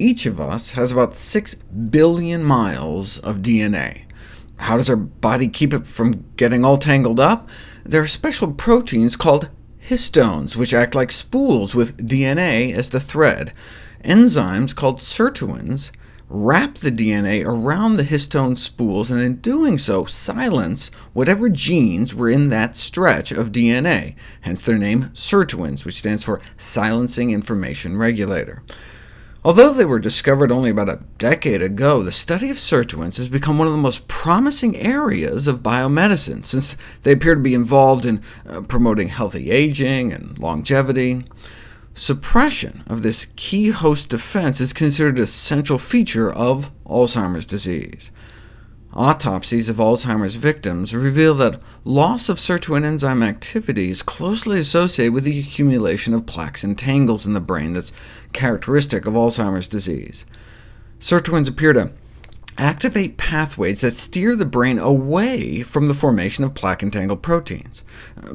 Each of us has about 6 billion miles of DNA. How does our body keep it from getting all tangled up? There are special proteins called histones, which act like spools with DNA as the thread. Enzymes called sirtuins wrap the DNA around the histone spools, and in doing so silence whatever genes were in that stretch of DNA, hence their name sirtuins, which stands for Silencing Information Regulator. Although they were discovered only about a decade ago, the study of sirtuins has become one of the most promising areas of biomedicine, since they appear to be involved in uh, promoting healthy aging and longevity. Suppression of this key host defense is considered a central feature of Alzheimer's disease. Autopsies of Alzheimer's victims reveal that loss of sirtuin enzyme activity is closely associated with the accumulation of plaques and tangles in the brain that's characteristic of Alzheimer's disease. Sirtuins appear to activate pathways that steer the brain away from the formation of plaque-entangled proteins.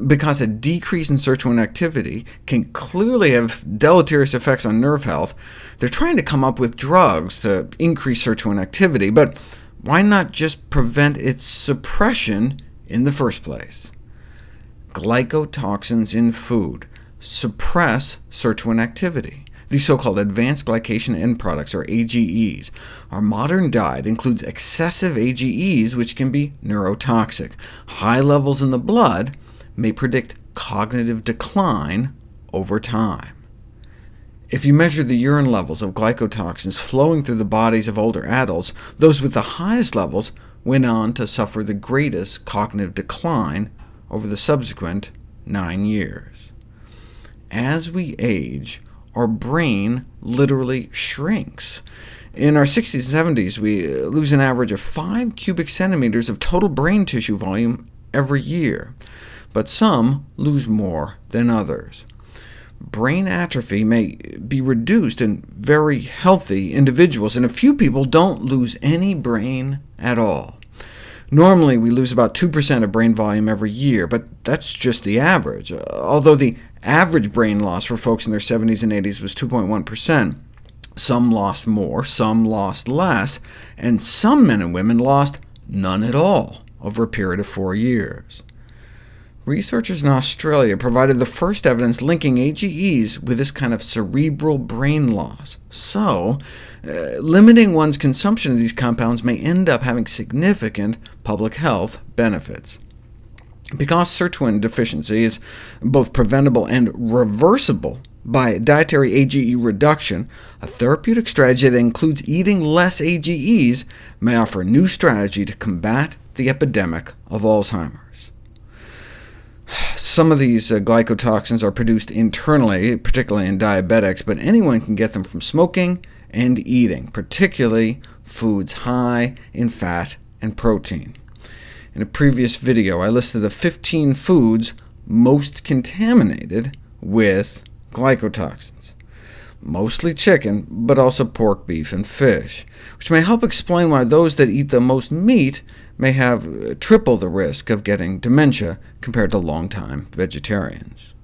Because a decrease in sirtuin activity can clearly have deleterious effects on nerve health, they're trying to come up with drugs to increase sirtuin activity, but why not just prevent its suppression in the first place? Glycotoxins in food suppress sirtuin activity. These so-called advanced glycation end products, or AGEs. Our modern diet includes excessive AGEs, which can be neurotoxic. High levels in the blood may predict cognitive decline over time. If you measure the urine levels of glycotoxins flowing through the bodies of older adults, those with the highest levels went on to suffer the greatest cognitive decline over the subsequent nine years. As we age, our brain literally shrinks. In our 60s and 70s, we lose an average of 5 cubic centimeters of total brain tissue volume every year, but some lose more than others brain atrophy may be reduced in very healthy individuals, and a few people don't lose any brain at all. Normally, we lose about 2% of brain volume every year, but that's just the average. Uh, although the average brain loss for folks in their 70s and 80s was 2.1%, some lost more, some lost less, and some men and women lost none at all over a period of four years. Researchers in Australia provided the first evidence linking AGEs with this kind of cerebral brain loss. So, uh, limiting one's consumption of these compounds may end up having significant public health benefits. Because sirtuin deficiency is both preventable and reversible by dietary AGE reduction, a therapeutic strategy that includes eating less AGEs may offer a new strategy to combat the epidemic of Alzheimer's. Some of these uh, glycotoxins are produced internally, particularly in diabetics, but anyone can get them from smoking and eating, particularly foods high in fat and protein. In a previous video, I listed the 15 foods most contaminated with glycotoxins mostly chicken, but also pork, beef, and fish, which may help explain why those that eat the most meat may have uh, triple the risk of getting dementia compared to longtime vegetarians.